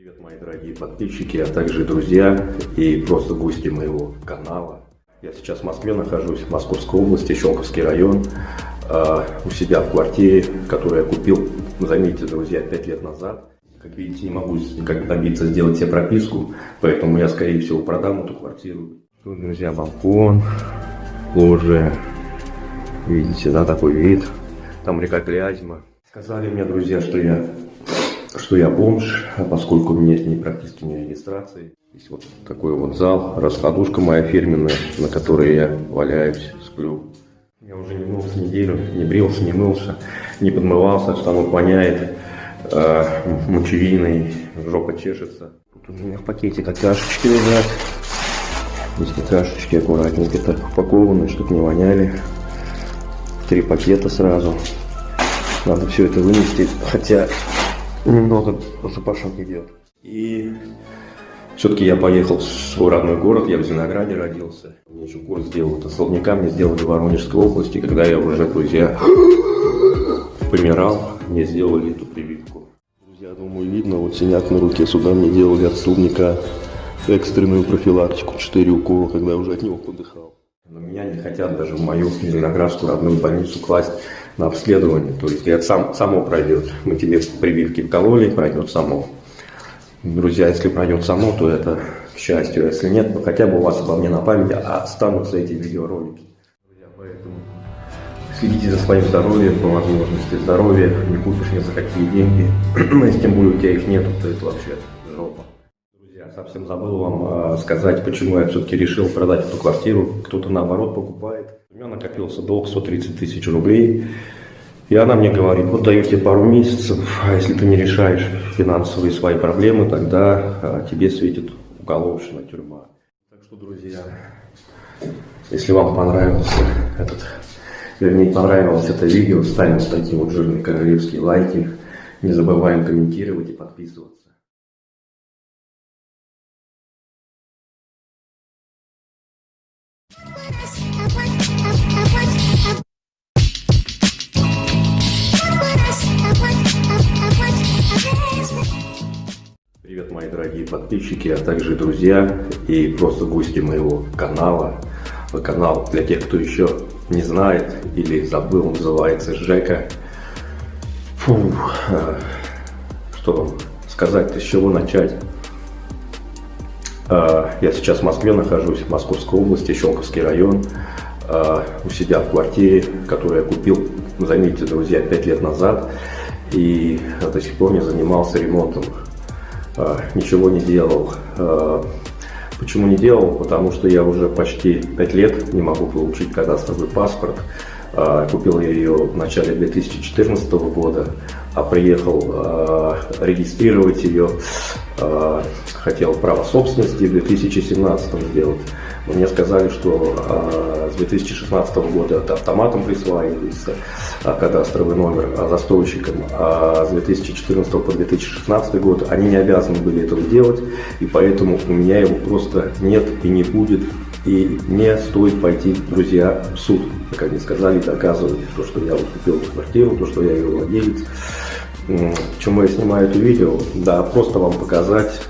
Привет, мои дорогие подписчики, а также друзья и просто гости моего канала. Я сейчас в Москве нахожусь, в Московской области, Щелковский район, э, у себя в квартире, которую я купил, заметьте, друзья, 5 лет назад. Как видите, не могу никак добиться сделать себе прописку, поэтому я, скорее всего, продам эту квартиру. Тут, друзья, балкон, лоджия. Видите, да, такой вид. Там река Клязьма. Сказали мне, друзья, что я, что я бомж, а поскольку у меня ни прописки, ни регистрации. Здесь вот такой вот зал, раскладушка моя фирменная, на которой я валяюсь, сплю. Я уже не мылся неделю, не брился, не мылся, не подмывался, штанок воняет, э, мочевиной, жопа чешется. Тут у меня в пакете какашечки лежат. Здесь какашечки аккуратненько так упакованы, чтобы не воняли. Три пакета сразу. Надо все это вынести, хотя немного запашок идет. И все-таки я поехал в свой родной город, я в Зеленограде родился. Мне еще курс сделал, это Соловника мне сделали в Воронежской области, когда я уже, друзья, помирал, мне сделали эту прививку. Друзья, думаю, видно, вот синяк на руке, сюда мне делали от Соловника экстренную профилактику, 4 укола, когда я уже от него подыхал. Но меня не хотят даже в мою Зеленоградскую родную больницу класть на обследование. То есть это сам, само пройдет. Мы тебе прививки вкололи, пройдет само. Друзья, если пройдет само, то это к счастью. Если нет, то хотя бы у вас обо мне на память останутся эти видеоролики. Друзья, поэтому следите за своим здоровьем по возможности. Здоровье не купишь ни за какие деньги. Если тем более у тебя их нет, то это вообще совсем забыл вам э, сказать, почему я все-таки решил продать эту квартиру. Кто-то наоборот покупает. У меня накопился долг 130 тысяч рублей. И она мне говорит, вот даю тебе пару месяцев, а если ты не решаешь финансовые свои проблемы, тогда а, тебе светит уголовщина, тюрьма. Так что, друзья, если вам понравился этот, вернее, понравилось это видео, ставим вот такие вот жирные королевские лайки. Не забываем комментировать и подписываться. Подписчики, а также друзья и просто гости моего канала. Канал для тех, кто еще не знает или забыл, называется Жека. Фу, а, что вам сказать, с чего начать? А, я сейчас в Москве нахожусь, в Московской области, Щелковский район, а, у себя в квартире, которую я купил, заметьте, друзья, 5 лет назад, и до сих пор не занимался ремонтом ничего не делал. А, почему не делал? Потому что я уже почти 5 лет не могу получить кадастровый паспорт. А, купил я ее в начале 2014 года, а приехал регистрировать ее, хотел право собственности в 2017 сделать. Мне сказали, что а, с 2016 года это автоматом присваивается а, кадастровый номер а, застройщикам, а с 2014 по 2016 год они не обязаны были этого делать, и поэтому у меня его просто нет и не будет. И мне стоит пойти, друзья, в суд, как они сказали, доказывать то, что я вот купил эту квартиру, то, что я ее владелец. Почему я снимаю это видео? Да, просто вам показать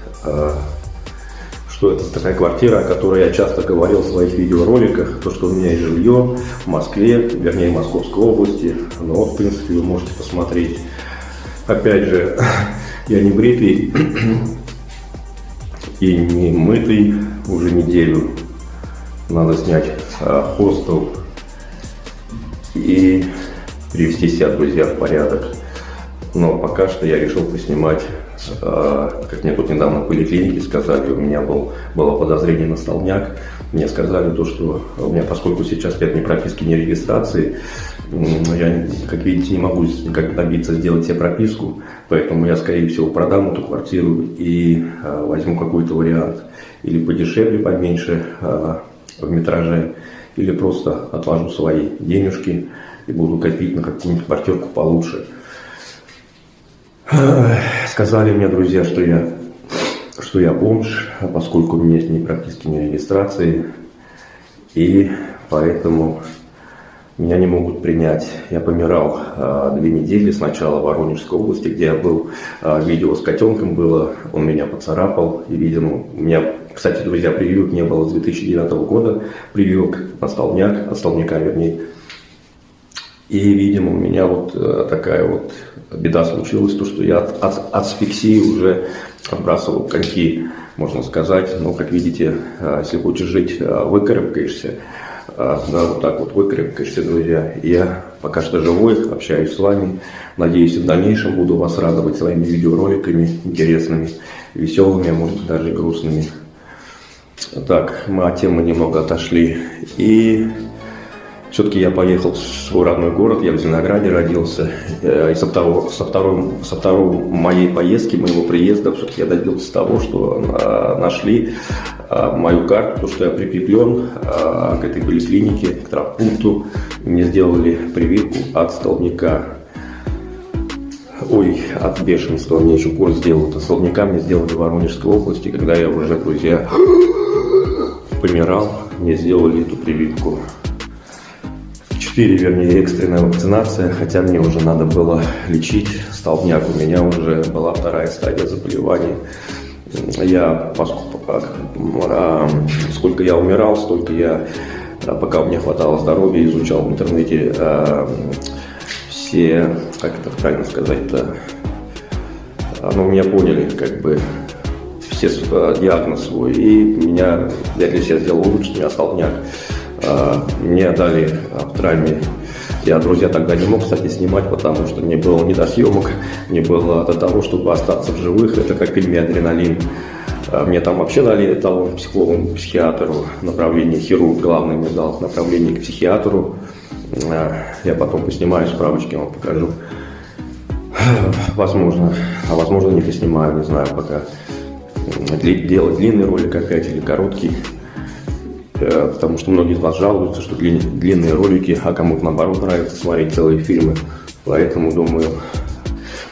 что это такая квартира, о которой я часто говорил в своих видеороликах, то, что у меня есть жилье в Москве, вернее, в Московской области, ну вот, в принципе, вы можете посмотреть. Опять же, я не бритый и не мытый уже неделю. Надо снять а, хостел и привести себя, друзья, в порядок. Но пока что я решил поснимать а, как мне тут недавно в поликлинике сказали, у меня был, было подозрение на столбняк. Мне сказали то, что у меня, поскольку сейчас нет ни прописки, ни регистрации, я, как видите, не могу никак добиться сделать себе прописку, поэтому я, скорее всего, продам эту квартиру и а, возьму какой-то вариант. Или подешевле, поменьше а, в метраже, или просто отложу свои денежки и буду копить на какую-нибудь квартирку получше. Сказали мне друзья, что я, что я бомж, поскольку у меня есть ни прописки, ни регистрации. И поэтому меня не могут принять. Я помирал э, две недели сначала в Воронежской области, где я был. Э, видео с котенком было, он меня поцарапал. И, видимо, у меня, кстати, друзья, прививок не было с 2009 года. Прививок на столбняк, от столбняка вернее. И, видимо, у меня вот э, такая вот беда случилась, то, что я от, от, асфиксии уже отбрасывал коньки, можно сказать. Но, как видите, э, если хочешь жить, э, выкарабкаешься. Да, вот так вот выкарабкаешься, друзья. Я пока что живой, общаюсь с вами. Надеюсь, в дальнейшем буду вас радовать своими видеороликами интересными, веселыми, а может даже грустными. Так, мы от темы немного отошли. И все-таки я поехал в свой родной город, я в Зеленограде родился. Э, и со, второго, со, второго, со второй моей поездки, моего приезда, все-таки я добился того, что э, нашли э, мою карту, то, что я прикреплен к этой поликлинике, к травмпункту. Мне сделали прививку от столбняка. Ой, от бешенства мне еще курс сделал. От столбняка мне сделали в Воронежской области, когда я уже, друзья, помирал, мне сделали эту прививку. 4, вернее, экстренная вакцинация, хотя мне уже надо было лечить столбняк. У меня уже была вторая стадия заболевания. Я, поскольку, а, сколько я умирал, столько я, а, пока меня хватало здоровья, изучал в интернете а, все, как это правильно сказать-то, ну, меня поняли, как бы, все диагноз свой, и меня, я для себя сделал лучше, у меня столбняк. А, мне дали в травме. Я, друзья, тогда не мог, кстати, снимать, потому что не было ни до съемок, не было до того, чтобы остаться в живых. Это как фильме «Адреналин». А, мне там вообще дали талон психологу, психиатру, направление хирург, главный мне дал направление к психиатру. А, я потом поснимаю справочки, вам покажу. Возможно, а возможно не поснимаю, не знаю пока. Делать длинный ролик опять или короткий. Э, потому что многие из вас жалуются, что длинные ролики, а кому-то наоборот нравится смотреть целые фильмы. Поэтому думаю,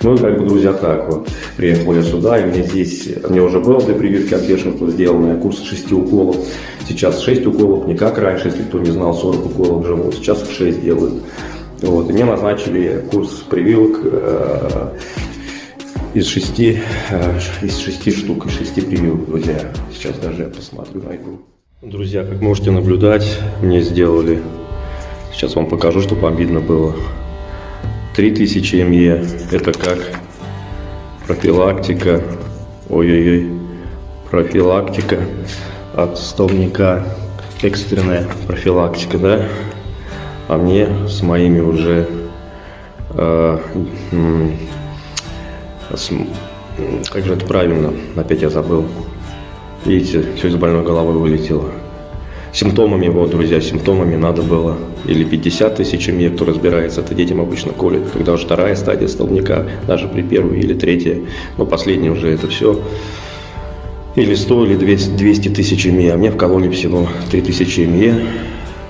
ну как бы, друзья, так вот, приехал я сюда, и мне здесь, мне уже было для прививки от бешенства сделано, курс 6 уколов. Сейчас 6 уколов, не как раньше, если кто не знал, 40 уколов живут, сейчас 6 делают. Вот, и мне назначили курс прививок э, из 6, э, из 6 штук, из 6 прививок, друзья. Сейчас даже я посмотрю, найду. Друзья, как можете наблюдать, мне сделали, сейчас вам покажу, чтобы вам видно было, 3000 МЕ, это как профилактика, ой-ой-ой, профилактика от столбняка, экстренная профилактика, да, а мне с моими уже, э, как же это правильно, опять я забыл, Видите, все из больной головы вылетело. Симптомами, вот, друзья, симптомами надо было. Или 50 тысяч МЕ, кто разбирается, это детям обычно колят, когда уже вторая стадия столбняка, даже при первой или третьей, но последняя уже это все, или 100, или 200 тысяч МЕ, а мне вкололи всего 3000 МЕ,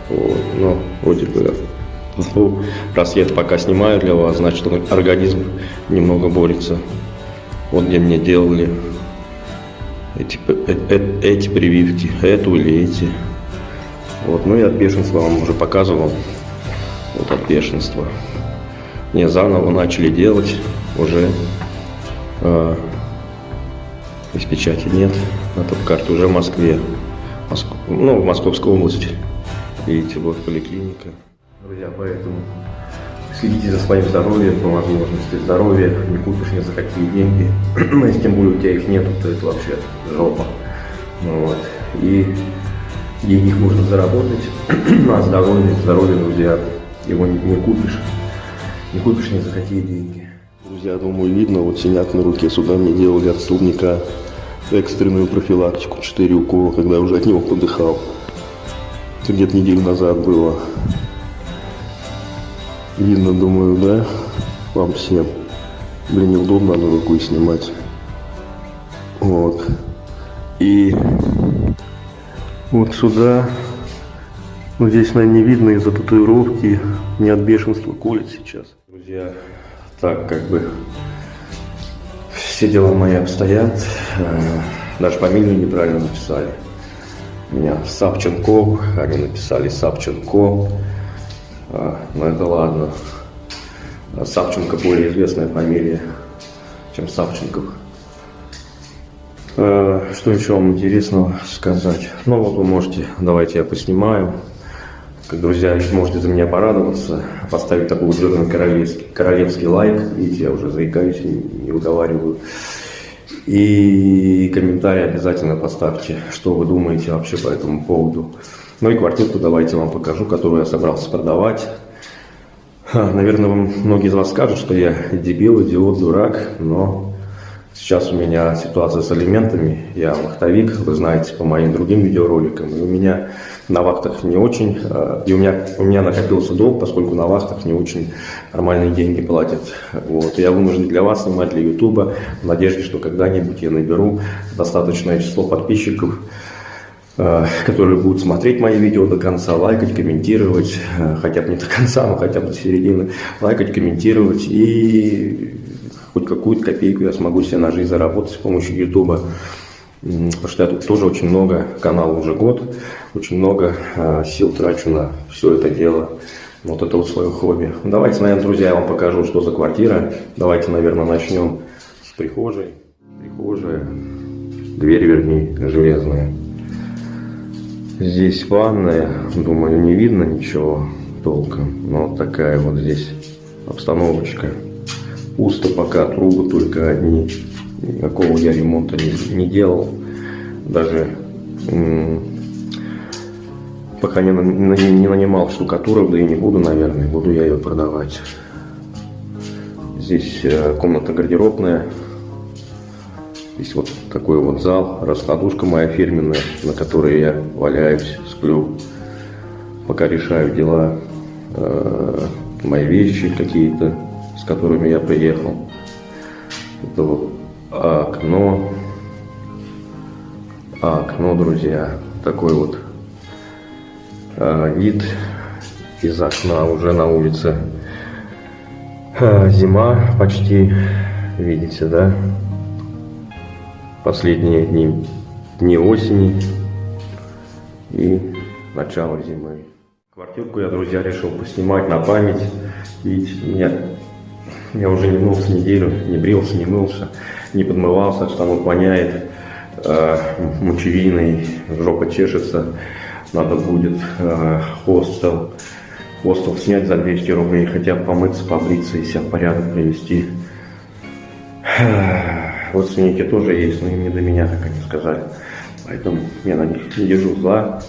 вот, ну, вроде бы, ну, раз пока снимаю для вас, значит, организм немного борется. Вот где мне делали эти, э, э, эти прививки, эту или эти. Вот, ну и от бешенства вам уже показывал. Вот от бешенства. Мне заново начали делать уже. Э, из печати нет. На топ карте уже в Москве. Моск... Ну, в Московской области. Видите, вот поликлиника. Друзья, поэтому следите за своим здоровьем по возможности. Здоровье не купишь ни за какие деньги. Но если тем более у тебя их нету, то это вообще жопа. Ну вот. И денег можно заработать, а здоровье, здоровье, друзья, его не, не купишь. Не купишь ни за какие деньги. Друзья, думаю, видно, вот синяк на руке. Сюда мне делали от столбняка экстренную профилактику, 4 укола, когда уже от него подыхал. Это где-то неделю назад было. Видно, думаю, да? Вам всем. Блин, неудобно одну рукой снимать. Вот. И вот сюда, ну здесь, наверное, не видно из-за татуировки, не от бешенства колет сейчас. Друзья, так как бы все дела мои обстоят, э, даже фамилию неправильно написали. Меня Савченко, они написали Савченко. А, ну это ладно. А Савченко более известная фамилия, чем Савченков. А, что еще вам интересного сказать? Ну вот вы можете, давайте я поснимаю. Как друзья, можете за меня порадоваться, поставить такой жирный королевский, королевский лайк. Видите, я уже заикаюсь, не, не уговариваю. И комментарий обязательно поставьте, что вы думаете вообще по этому поводу. Ну и квартирку давайте вам покажу, которую я собрался продавать. Наверное, многие из вас скажут, что я дебил, идиот, дурак, но сейчас у меня ситуация с алиментами. Я вахтовик, вы знаете, по моим другим видеороликам. И у меня на вахтах не очень, а, и у меня, у меня накопился долг, поскольку на вахтах не очень нормальные деньги платят. Вот. Я вынужден для вас снимать, для Ютуба, в надежде, что когда-нибудь я наберу достаточное число подписчиков, которые будут смотреть мои видео до конца, лайкать, комментировать, а, хотя бы не до конца, но хотя бы до середины, лайкать, комментировать, и хоть какую-то копейку я смогу себе на жизнь заработать с помощью Ютуба. Потому что я тут тоже очень много, канал уже год, очень много э, сил трачу на все это дело. Вот это вот свое хобби. Давайте, наверное, друзья, я вам покажу, что за квартира. Давайте, наверное, начнем с прихожей. Прихожая, дверь, вернее, железная. Здесь ванная, думаю, не видно ничего толком. Но вот такая вот здесь обстановочка. Пусто пока, трубы только одни. Никакого я ремонта не, не делал. Даже пока не, не, не нанимал штукатурок, да и не буду, наверное. Буду я ее продавать. Здесь э, комната гардеробная. Здесь вот такой вот зал, раскладушка моя фирменная, на которой я валяюсь, сплю, пока решаю дела, э, мои вещи какие-то, с которыми я приехал. Это вот окно. Окно, друзья. Такой вот э, вид из окна уже на улице. Э, зима почти, видите, да? Последние дни, дни осени и начало зимы. Квартирку я, друзья, решил поснимать на память. Видите, меня, я уже не мылся неделю, не брился, не мылся не подмывался, штанов воняет, э, мочевиной, жопа чешется, надо будет э, хостел, хостел снять за 200 рублей, хотя помыться, побриться и себя в порядок привести. Родственники тоже есть, но им не до меня, как они сказали. Поэтому я на них не держу зла.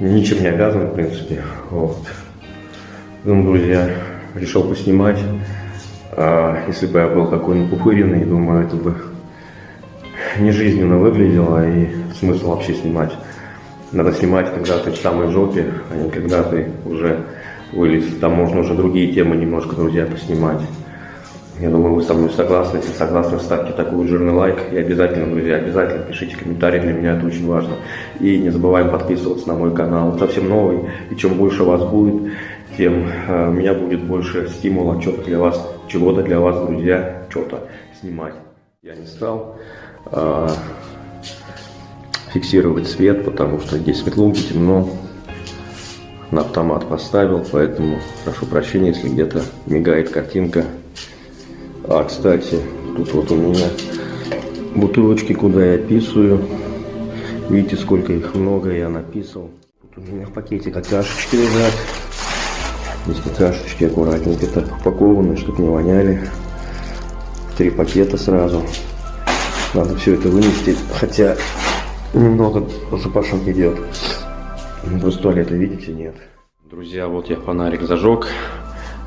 Ничем не обязан, в принципе. Вот. Ну, друзья, решил поснимать. А если бы я был такой напупыренный, думаю, это бы не жизненно выглядело и смысл вообще снимать. Надо снимать, когда ты в самой жопе, а не когда ты уже вылез. Там можно уже другие темы немножко, друзья, поснимать. Я думаю, вы со мной согласны. Если согласны, ставьте такой жирный лайк. И обязательно, друзья, обязательно пишите комментарии, для меня это очень важно. И не забываем подписываться на мой канал. Он совсем новый. И чем больше вас будет, тем э, у меня будет больше стимула что-то для вас, чего-то для вас, друзья, что-то снимать. Я не стал э, фиксировать свет, потому что здесь светло, темно. На автомат поставил, поэтому прошу прощения, если где-то мигает картинка. А, кстати, тут вот у меня бутылочки, куда я писаю. Видите, сколько их много я написал. Тут у меня в пакете какашечки лежат. Здесь какашечки аккуратненько так упакованы, чтобы не воняли. Три пакета сразу. Надо все это вынести, хотя немного запашок идет. Просто туалета, видите, нет. Друзья, вот я фонарик зажег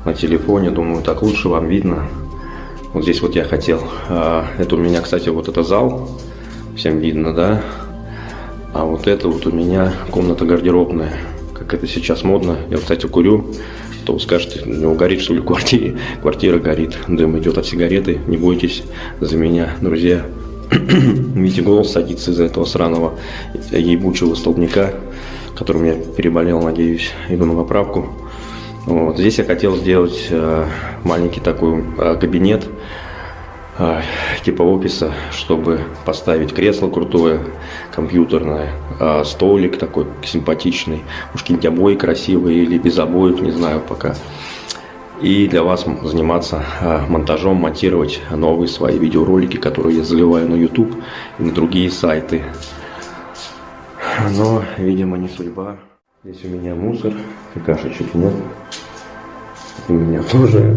на телефоне. Думаю, так лучше вам видно. Вот здесь вот я хотел. А, это у меня, кстати, вот это зал. Всем видно, да? А вот это вот у меня комната гардеробная. Как это сейчас модно. Я, кстати, курю то вы скажете, у него горит что ли в квартире, квартира горит, дым идет от сигареты, не бойтесь за меня, друзья. Видите, голос садится из-за этого сраного ебучего столбняка, которым я переболел, надеюсь, иду на поправку. Вот. Здесь я хотел сделать э, маленький такой э, кабинет, а, типа офиса, чтобы поставить кресло крутое, компьютерное, столик такой симпатичный, уж какие-нибудь обои красивые или без обоев, не знаю пока. И для вас заниматься монтажом, монтировать новые свои видеоролики, которые я заливаю на YouTube и на другие сайты. Но, видимо, не судьба. Здесь у меня мусор, какашечек нет. У меня тоже,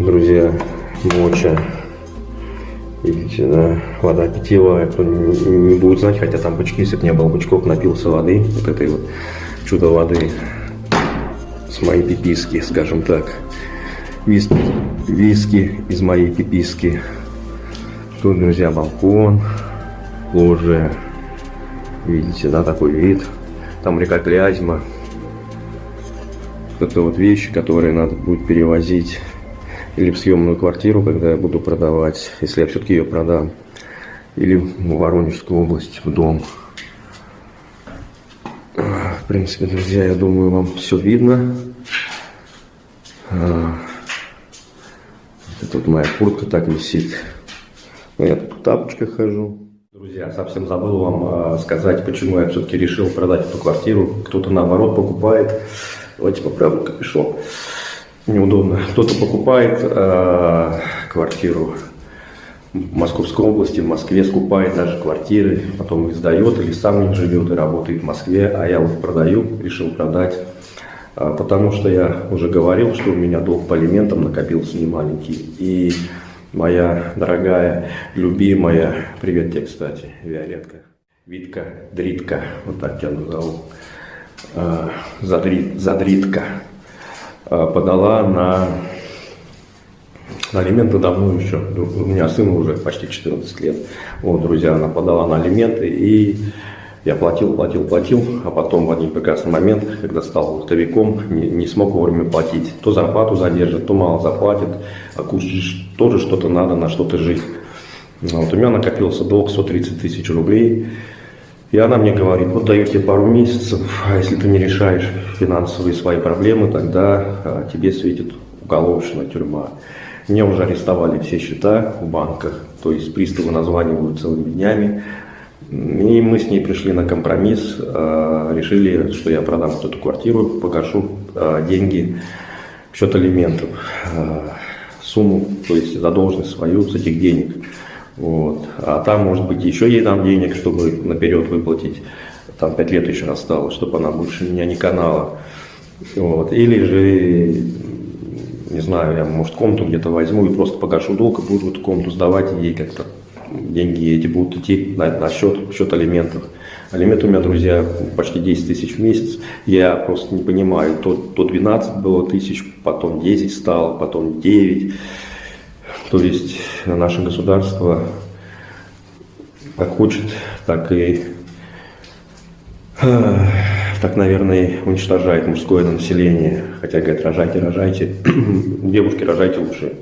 друзья, моча. Видите, да, вода питьевая, кто не, не будет знать, хотя там бычки, если бы не было бычков, напился воды, вот этой вот чудо воды с моей пиписки, скажем так. Виски, виски из моей пиписки. Тут, друзья, балкон, лоджия. Видите, да, такой вид. Там река Клязьма. Это вот вещи, которые надо будет перевозить или в съемную квартиру, когда я буду продавать, если я все-таки ее продам, или в Воронежскую область, в дом. В принципе, друзья, я думаю, вам все видно. А, тут моя куртка так висит. Ну, я тут в хожу. Друзья, совсем забыл вам э, сказать, почему я все-таки решил продать эту квартиру. Кто-то наоборот покупает. Давайте поправим капюшон неудобно. Кто-то покупает э, квартиру в Московской области, в Москве скупает даже квартиры, потом их сдает или сам не живет и работает в Москве, а я вот продаю, решил продать, э, потому что я уже говорил, что у меня долг по алиментам накопился немаленький. И моя дорогая, любимая, привет тебе, кстати, Виолетка, Витка, Дритка, вот так тебя назову, э, Задрит, Задритка, Э, подала на, на алименты давно еще. У меня сыну уже почти 14 лет. Вот, друзья, она подала на алименты, и я платил, платил, платил, а потом в один прекрасный момент, когда стал лотовиком, не, не смог вовремя платить. То зарплату задержит, то мало заплатит, а кушать тоже что-то надо, на что-то жить. Вот, у меня накопился долг 130 тысяч рублей. И она мне говорит, вот даю тебе пару месяцев, а если ты не решаешь финансовые свои проблемы, тогда а, тебе светит уголовная тюрьма. Мне уже арестовали все счета в банках, то есть приставы названивают целыми днями. И мы с ней пришли на компромисс, а, решили, что я продам вот эту квартиру, погашу а, деньги в счет алиментов, а, сумму, то есть задолженность свою с этих денег. Вот. А там, может быть, еще ей дам денег, чтобы наперед выплатить. Там пять лет еще осталось, чтобы она больше меня не канала. Вот. Или же, не знаю, я, может, комнату где-то возьму и просто погашу долг и буду эту комнату сдавать, и ей как-то деньги эти будут идти на, на счет, счет алиментов. Алименты у меня, друзья, почти 10 тысяч в месяц. Я просто не понимаю, то, то 12 было тысяч, потом 10 стало, потом 9. То есть наше государство как хочет, так и так, наверное, уничтожает мужское население. Хотя говорят, рожайте, рожайте. Девушки, рожайте лучше.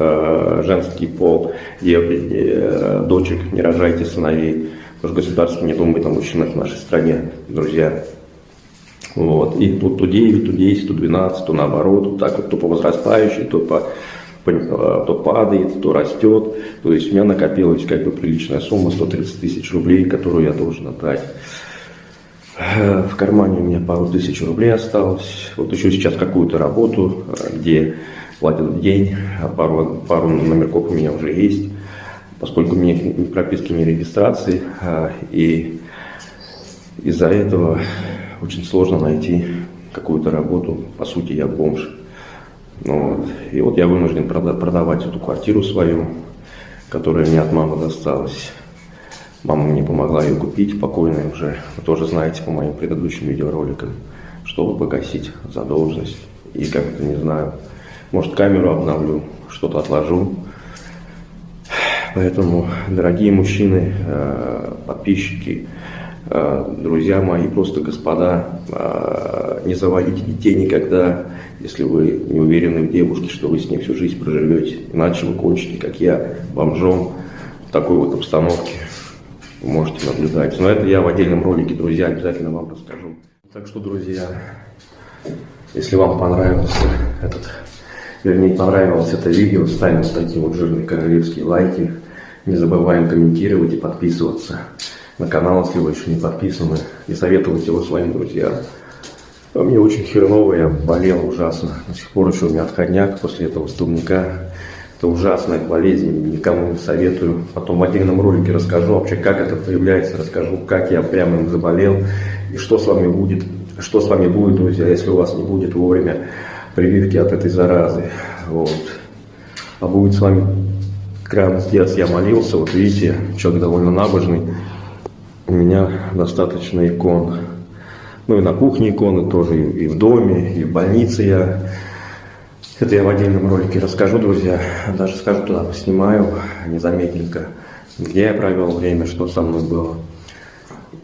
Э, женский пол, дев, э, дочек, не рожайте сыновей. Потому что государство не думает о мужчинах в нашей стране, друзья. Вот. И тут то 9, то 10, то 12, то наоборот. Так вот, то по возрастающей, то по Э, то падает, то растет. То есть у меня накопилась как бы приличная сумма, 130 тысяч рублей, которую я должен отдать. В кармане у меня пару тысяч рублей осталось. Вот еще сейчас какую-то работу, где платят день, а пару, пару номерков у меня уже есть. Поскольку у меня ни прописки, ни регистрации, и из-за этого очень сложно найти какую-то работу. По сути, я бомж. Ну вот. И вот я вынужден продавать эту квартиру свою, которая мне от мамы досталась. Мама мне помогла ее купить, покойная уже. Вы тоже знаете по моим предыдущим видеороликам, чтобы погасить задолженность. И как-то, не знаю, может камеру обновлю, что-то отложу. Поэтому, дорогие мужчины, э, подписчики, э, друзья мои, просто господа, э, не заводите детей никогда, если вы не уверены в девушке, что вы с ней всю жизнь проживете. Иначе вы кончите, как я, бомжом в такой вот обстановке. Вы можете наблюдать. Но это я в отдельном ролике, друзья, обязательно вам расскажу. Так что, друзья, если вам понравился этот вернее, понравилось это видео, ставим такие вот жирные королевские лайки. Не забываем комментировать и подписываться на канал, если вы еще не подписаны, и советовать его своим друзьям. А мне очень херово, я болел ужасно. До сих пор еще у меня отходняк после этого столбняка. Это ужасная болезнь, никому не советую. Потом в отдельном ролике расскажу вообще, как это проявляется, расскажу, как я прямо им заболел и что с вами будет, что с вами будет, друзья, если у вас не будет вовремя прививки от этой заразы. Вот. А будет с вами крайне с я молился, вот видите, человек довольно набожный, у меня достаточно икон. Ну и на кухне иконы тоже, и в доме, и в больнице я это я в отдельном ролике расскажу, друзья. Даже скажу туда, поснимаю незаметненько, где я провел время, что со мной было.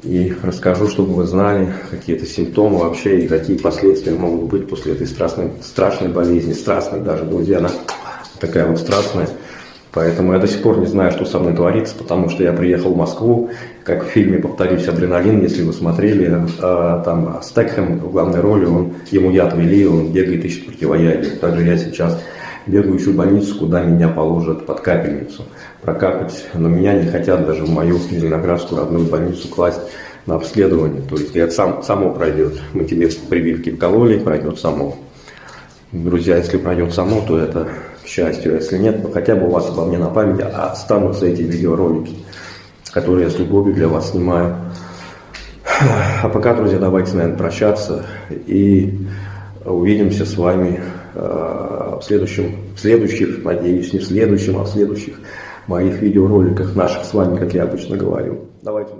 И расскажу, чтобы вы знали какие-то симптомы вообще и какие последствия могут быть после этой страшной, страшной болезни. Страстной даже, друзья, она такая вот страстная. Поэтому я до сих пор не знаю, что со мной творится, потому что я приехал в Москву, как в фильме, повторюсь, «Адреналин», если вы смотрели, э, там Стекхэм в главной роли, он, ему яд ввели, он бегает, ищет противоядие. Также я сейчас бегаю, ищу больницу, куда меня положат под капельницу, прокапать, но меня не хотят даже в мою Зеленоградскую родную больницу класть на обследование. То есть это сам, само пройдет. Мы тебе прививки вкололи, пройдет само. Друзья, если пройдет само, то это к счастью. Если нет, то хотя бы у вас обо мне на память останутся эти видеоролики, которые я с любовью для вас снимаю. А пока, друзья, давайте, наверное, прощаться и увидимся с вами в, следующем, в следующих, надеюсь, не в следующем, а в следующих моих видеороликах наших с вами, как я обычно говорю. Давайте.